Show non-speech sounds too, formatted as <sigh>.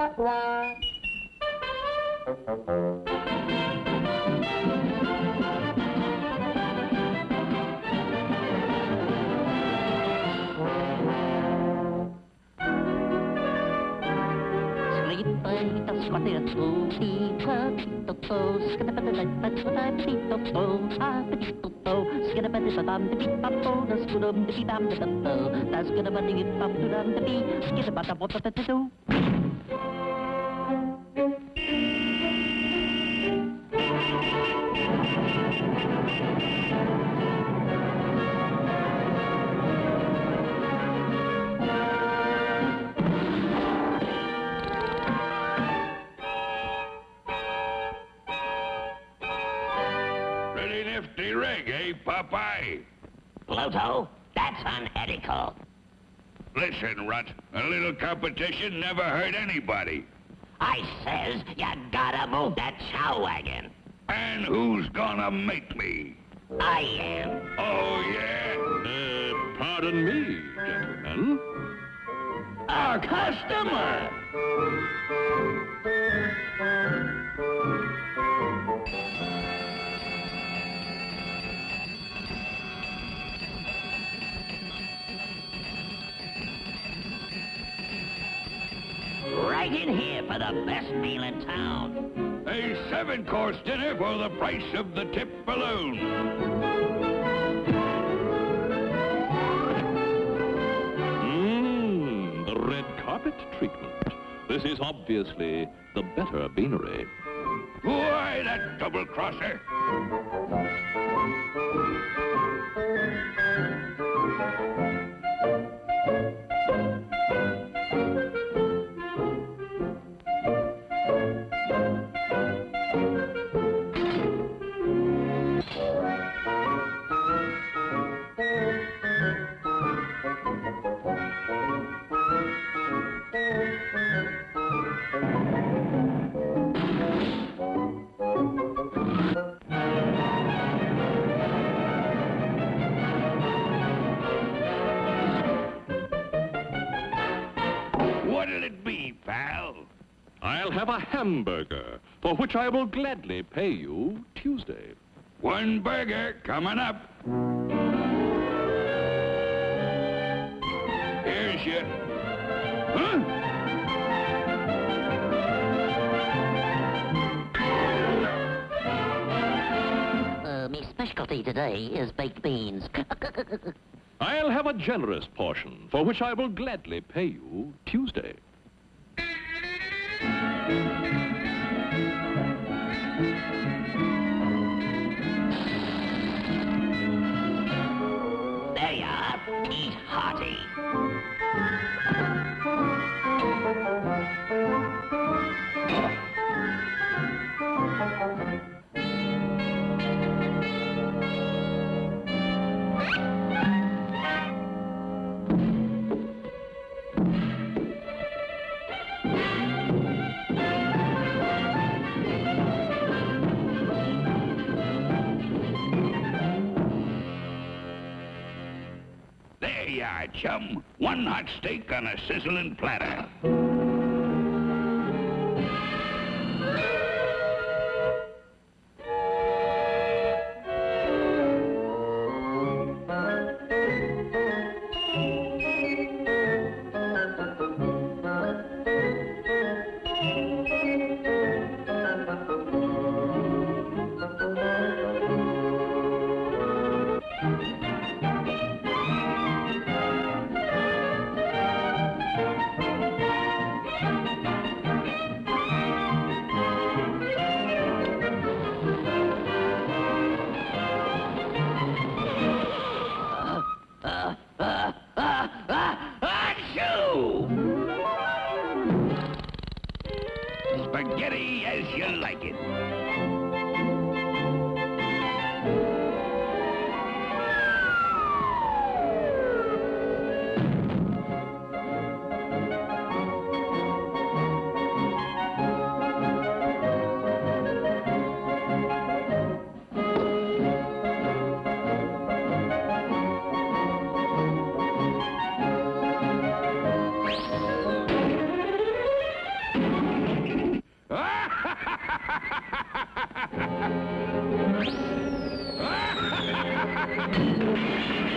Sleeping, that's what it's for. Peter, Peter, Peter, skidabadabad, that's what I'm Peter, Peter, I'm Peter, Peter, skidabadabadam, the beep, bop, oh, the skidum, the beep, bam, the bop, oh, that's skidabadabad, bop, dum, the beep, skidabadabad, what the do. Nifty eh, Popeye? Pluto, that's unethical. Listen, Rut, a little competition never hurt anybody. I says you gotta move that chow wagon. And who's gonna make me? I am. Oh, yeah? Uh, pardon me, gentlemen. Our customer. Right in here for the best meal in town. A seven-course dinner for the price of the tip balloon. Mmm, the red carpet treatment. This is obviously the better beanery. Why, that double-crosser? What'll it be, pal? I'll have a hamburger, for which I will gladly pay you Tuesday. One burger coming up. Here's your... Huh? Uh, my specialty today is baked beans. <laughs> I'll have a generous portion, for which I will gladly pay you Tuesday. Chum. One hot steak on a sizzling platter. like it. Ha ha ha!